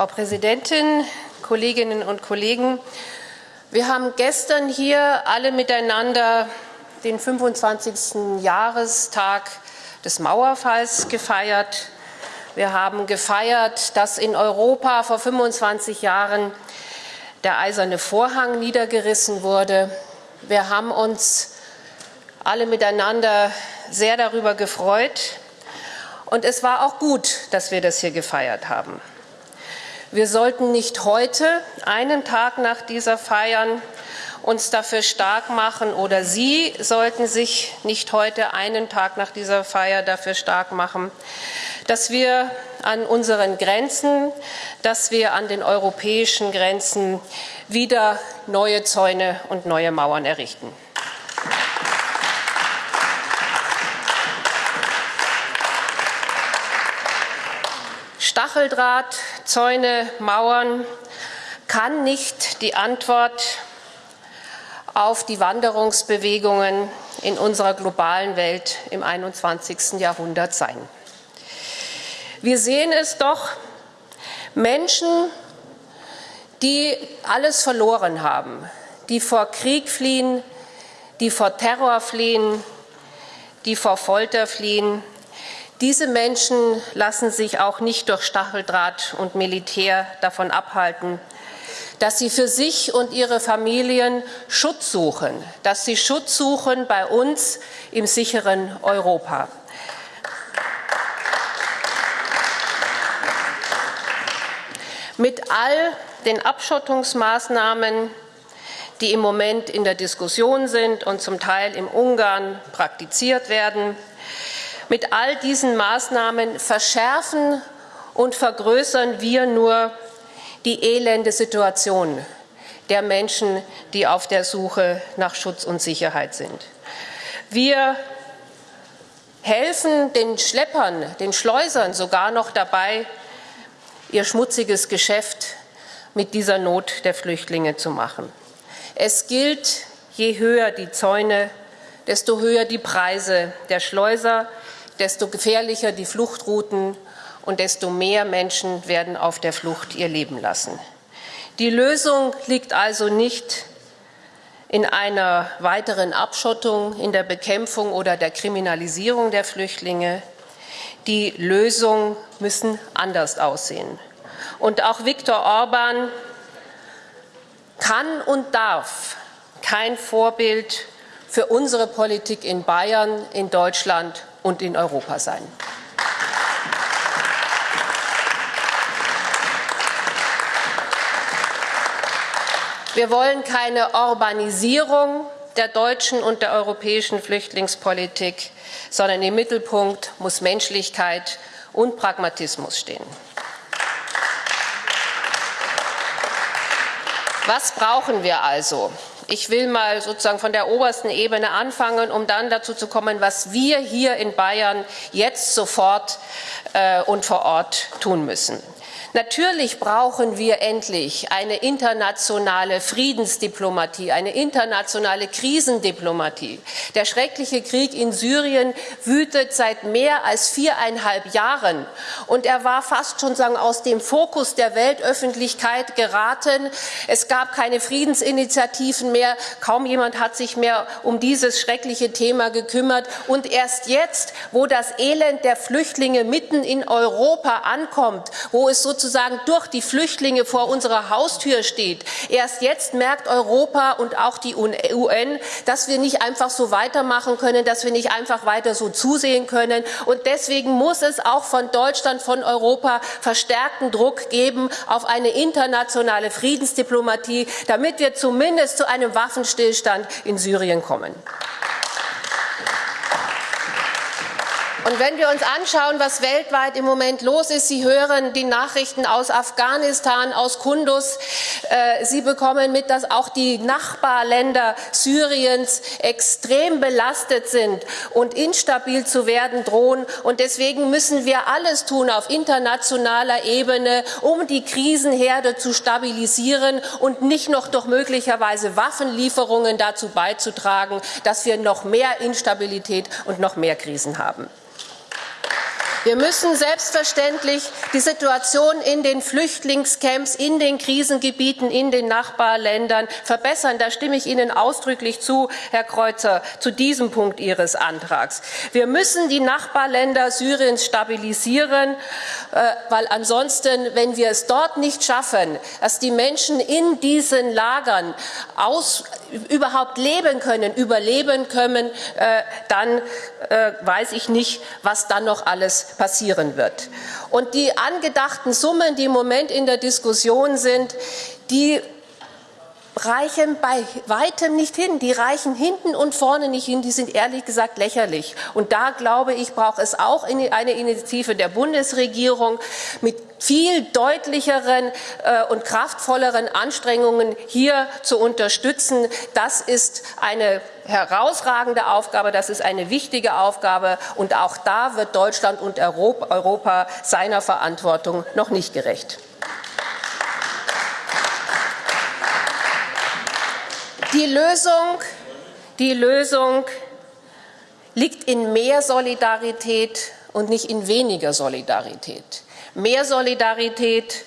Frau Präsidentin, Kolleginnen und Kollegen! Wir haben gestern hier alle miteinander den 25. Jahrestag des Mauerfalls gefeiert. Wir haben gefeiert, dass in Europa vor 25 Jahren der eiserne Vorhang niedergerissen wurde. Wir haben uns alle miteinander sehr darüber gefreut. Und es war auch gut, dass wir das hier gefeiert haben. Wir sollten nicht heute, einen Tag nach dieser Feiern, uns dafür stark machen oder Sie sollten sich nicht heute, einen Tag nach dieser Feier, dafür stark machen, dass wir an unseren Grenzen, dass wir an den europäischen Grenzen wieder neue Zäune und neue Mauern errichten. Stacheldraht, Zäune, Mauern kann nicht die Antwort auf die Wanderungsbewegungen in unserer globalen Welt im 21. Jahrhundert sein. Wir sehen es doch, Menschen, die alles verloren haben, die vor Krieg fliehen, die vor Terror fliehen, die vor Folter fliehen, diese Menschen lassen sich auch nicht durch Stacheldraht und Militär davon abhalten, dass sie für sich und ihre Familien Schutz suchen, dass sie Schutz suchen bei uns im sicheren Europa. Mit all den Abschottungsmaßnahmen, die im Moment in der Diskussion sind und zum Teil im Ungarn praktiziert werden, mit all diesen Maßnahmen verschärfen und vergrößern wir nur die elende Situation der Menschen, die auf der Suche nach Schutz und Sicherheit sind. Wir helfen den Schleppern, den Schleusern sogar noch dabei, ihr schmutziges Geschäft mit dieser Not der Flüchtlinge zu machen. Es gilt, je höher die Zäune, desto höher die Preise der Schleuser, desto gefährlicher die Fluchtrouten und desto mehr Menschen werden auf der Flucht ihr Leben lassen. Die Lösung liegt also nicht in einer weiteren Abschottung, in der Bekämpfung oder der Kriminalisierung der Flüchtlinge. Die Lösungen müssen anders aussehen. Und auch Viktor Orban kann und darf kein Vorbild für unsere Politik in Bayern, in Deutschland und in Europa sein. Wir wollen keine Urbanisierung der deutschen und der europäischen Flüchtlingspolitik, sondern im Mittelpunkt muss Menschlichkeit und Pragmatismus stehen. Was brauchen wir also? Ich will mal sozusagen von der obersten Ebene anfangen, um dann dazu zu kommen, was wir hier in Bayern jetzt sofort äh, und vor Ort tun müssen. Natürlich brauchen wir endlich eine internationale Friedensdiplomatie, eine internationale Krisendiplomatie. Der schreckliche Krieg in Syrien wütet seit mehr als viereinhalb Jahren und er war fast schon sagen, aus dem Fokus der Weltöffentlichkeit geraten. Es gab keine Friedensinitiativen mehr, kaum jemand hat sich mehr um dieses schreckliche Thema gekümmert und erst jetzt, wo das Elend der Flüchtlinge mitten in Europa ankommt, wo es sozusagen sozusagen durch die Flüchtlinge vor unserer Haustür steht. Erst jetzt merkt Europa und auch die UN, dass wir nicht einfach so weitermachen können, dass wir nicht einfach weiter so zusehen können. Und deswegen muss es auch von Deutschland, von Europa verstärkten Druck geben auf eine internationale Friedensdiplomatie, damit wir zumindest zu einem Waffenstillstand in Syrien kommen. Und wenn wir uns anschauen, was weltweit im Moment los ist, Sie hören die Nachrichten aus Afghanistan, aus Kunduz, äh, Sie bekommen mit, dass auch die Nachbarländer Syriens extrem belastet sind und instabil zu werden drohen. Und deswegen müssen wir alles tun auf internationaler Ebene, um die Krisenherde zu stabilisieren und nicht noch durch möglicherweise Waffenlieferungen dazu beizutragen, dass wir noch mehr Instabilität und noch mehr Krisen haben. Wir müssen selbstverständlich die Situation in den Flüchtlingscamps, in den Krisengebieten, in den Nachbarländern verbessern. Da stimme ich Ihnen ausdrücklich zu, Herr Kreuzer, zu diesem Punkt Ihres Antrags. Wir müssen die Nachbarländer Syriens stabilisieren, äh, weil ansonsten, wenn wir es dort nicht schaffen, dass die Menschen in diesen Lagern aus, überhaupt leben können, überleben können, äh, dann äh, weiß ich nicht, was dann noch alles passieren wird. Und die angedachten Summen, die im Moment in der Diskussion sind, die reichen bei weitem nicht hin. Die reichen hinten und vorne nicht hin. Die sind ehrlich gesagt lächerlich. Und da glaube ich, braucht es auch eine Initiative der Bundesregierung mit viel deutlicheren äh, und kraftvolleren Anstrengungen hier zu unterstützen. Das ist eine herausragende Aufgabe, das ist eine wichtige Aufgabe und auch da wird Deutschland und Europa seiner Verantwortung noch nicht gerecht. Die Lösung, die Lösung liegt in mehr Solidarität und nicht in weniger Solidarität. Mehr Solidarität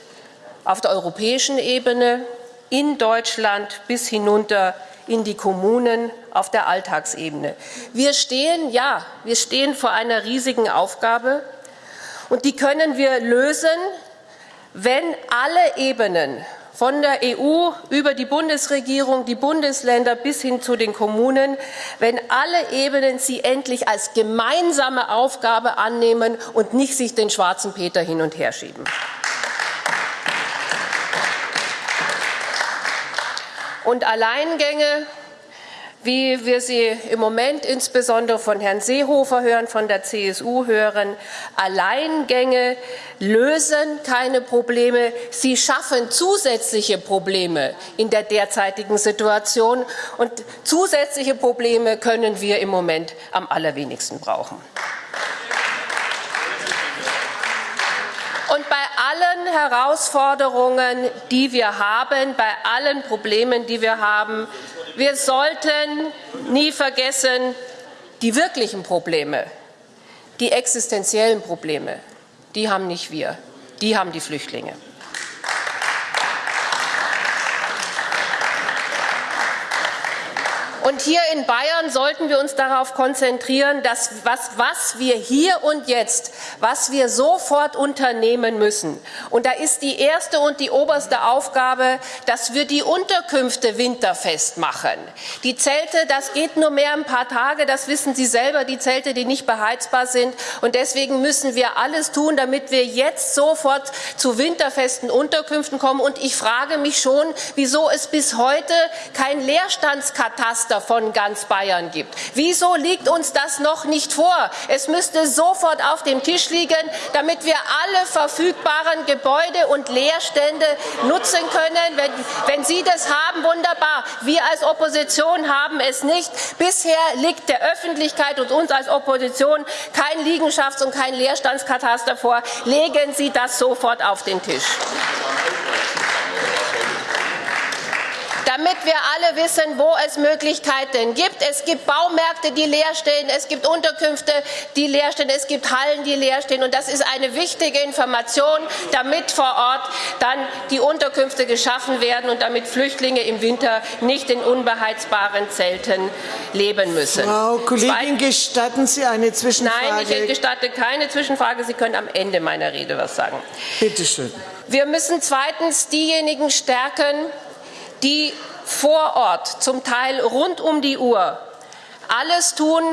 auf der europäischen Ebene, in Deutschland bis hinunter in die Kommunen auf der Alltagsebene. Wir stehen, ja, wir stehen vor einer riesigen Aufgabe und die können wir lösen, wenn alle Ebenen von der EU über die Bundesregierung, die Bundesländer bis hin zu den Kommunen, wenn alle Ebenen sie endlich als gemeinsame Aufgabe annehmen und nicht sich den schwarzen Peter hin und her schieben. Und Alleingänge wie wir sie im Moment insbesondere von Herrn Seehofer hören, von der CSU hören. Alleingänge lösen keine Probleme, sie schaffen zusätzliche Probleme in der derzeitigen Situation. Und zusätzliche Probleme können wir im Moment am allerwenigsten brauchen. Und bei allen Herausforderungen, die wir haben, bei allen Problemen, die wir haben, wir sollten nie vergessen, die wirklichen Probleme, die existenziellen Probleme, die haben nicht wir, die haben die Flüchtlinge. Und hier in Bayern sollten wir uns darauf konzentrieren, dass was, was wir hier und jetzt, was wir sofort unternehmen müssen. Und da ist die erste und die oberste Aufgabe, dass wir die Unterkünfte winterfest machen. Die Zelte, das geht nur mehr ein paar Tage, das wissen Sie selber, die Zelte, die nicht beheizbar sind. Und deswegen müssen wir alles tun, damit wir jetzt sofort zu winterfesten Unterkünften kommen. Und ich frage mich schon, wieso es bis heute kein Leerstandskataster von ganz Bayern gibt. Wieso liegt uns das noch nicht vor? Es müsste sofort auf dem Tisch liegen, damit wir alle verfügbaren Gebäude und Leerstände nutzen können. Wenn, wenn Sie das haben, wunderbar. Wir als Opposition haben es nicht. Bisher liegt der Öffentlichkeit und uns als Opposition kein Liegenschafts- und kein Leerstandskataster vor. Legen Sie das sofort auf den Tisch. Damit wir alle wissen, wo es Möglichkeiten gibt. Es gibt Baumärkte, die leer stehen, es gibt Unterkünfte, die leer stehen, es gibt Hallen, die leer stehen. Und das ist eine wichtige Information, damit vor Ort dann die Unterkünfte geschaffen werden und damit Flüchtlinge im Winter nicht in unbeheizbaren Zelten leben müssen. Frau Kollegin, gestatten Sie eine Zwischenfrage? Nein, ich gestatte keine Zwischenfrage. Sie können am Ende meiner Rede was sagen. Bitte schön. Wir müssen zweitens diejenigen stärken, die vor Ort, zum Teil rund um die Uhr, alles tun,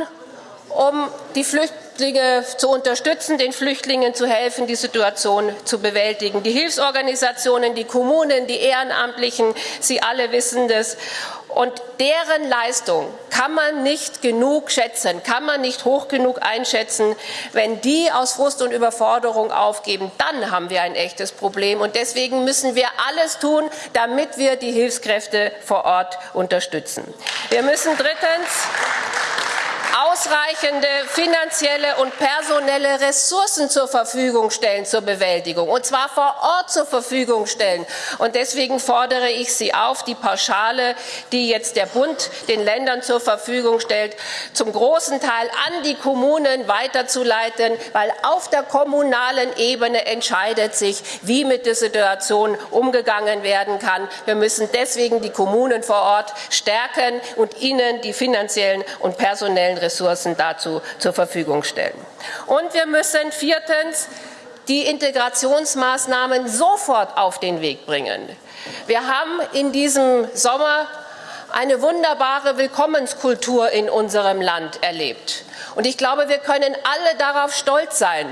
um die Flüchtlinge zu unterstützen, den Flüchtlingen zu helfen, die Situation zu bewältigen. Die Hilfsorganisationen, die Kommunen, die Ehrenamtlichen, Sie alle wissen das. Und deren Leistung kann man nicht genug schätzen, kann man nicht hoch genug einschätzen. Wenn die aus Frust und Überforderung aufgeben, dann haben wir ein echtes Problem. Und deswegen müssen wir alles tun, damit wir die Hilfskräfte vor Ort unterstützen. Wir müssen drittens ausreichende finanzielle und personelle Ressourcen zur Verfügung stellen zur Bewältigung, und zwar vor Ort zur Verfügung stellen. Und deswegen fordere ich Sie auf, die Pauschale, die jetzt der Bund den Ländern zur Verfügung stellt, zum großen Teil an die Kommunen weiterzuleiten, weil auf der kommunalen Ebene entscheidet sich, wie mit der Situation umgegangen werden kann. Wir müssen deswegen die Kommunen vor Ort stärken und ihnen die finanziellen und personellen Ressourcen dazu zur Verfügung stellen. Und wir müssen viertens die Integrationsmaßnahmen sofort auf den Weg bringen. Wir haben in diesem Sommer eine wunderbare Willkommenskultur in unserem Land erlebt. Und ich glaube, wir können alle darauf stolz sein,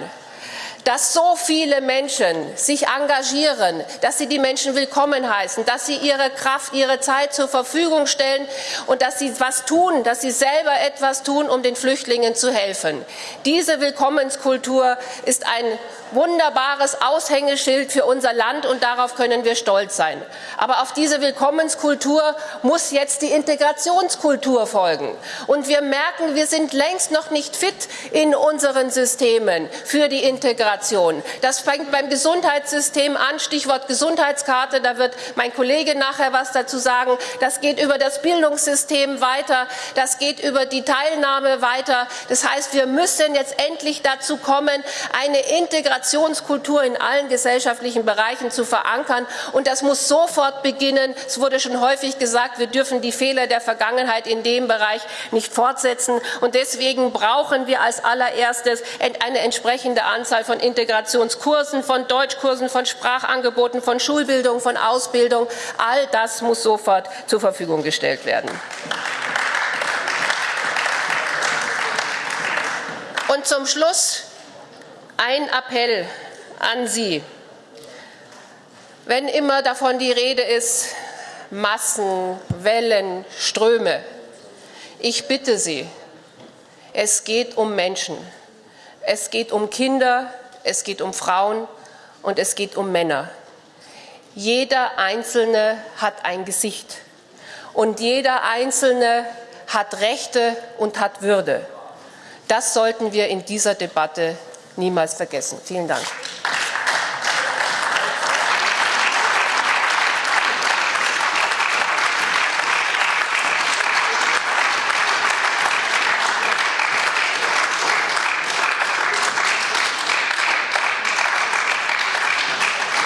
dass so viele Menschen sich engagieren, dass sie die Menschen willkommen heißen, dass sie ihre Kraft, ihre Zeit zur Verfügung stellen und dass sie was tun, dass sie selber etwas tun, um den Flüchtlingen zu helfen. Diese Willkommenskultur ist ein wunderbares Aushängeschild für unser Land und darauf können wir stolz sein. Aber auf diese Willkommenskultur muss jetzt die Integrationskultur folgen. Und wir merken, wir sind längst noch nicht fit in unseren Systemen für die Integration. Das fängt beim Gesundheitssystem an, Stichwort Gesundheitskarte, da wird mein Kollege nachher was dazu sagen. Das geht über das Bildungssystem weiter, das geht über die Teilnahme weiter. Das heißt, wir müssen jetzt endlich dazu kommen, eine Integration Integrationskultur in allen gesellschaftlichen Bereichen zu verankern. Und das muss sofort beginnen. Es wurde schon häufig gesagt, wir dürfen die Fehler der Vergangenheit in dem Bereich nicht fortsetzen. Und deswegen brauchen wir als allererstes eine entsprechende Anzahl von Integrationskursen, von Deutschkursen, von Sprachangeboten, von Schulbildung, von Ausbildung. All das muss sofort zur Verfügung gestellt werden. Und zum Schluss ein Appell an Sie. Wenn immer davon die Rede ist, Massen, Wellen, Ströme, ich bitte Sie, es geht um Menschen. Es geht um Kinder, es geht um Frauen und es geht um Männer. Jeder Einzelne hat ein Gesicht und jeder Einzelne hat Rechte und hat Würde. Das sollten wir in dieser Debatte niemals vergessen. Vielen Dank.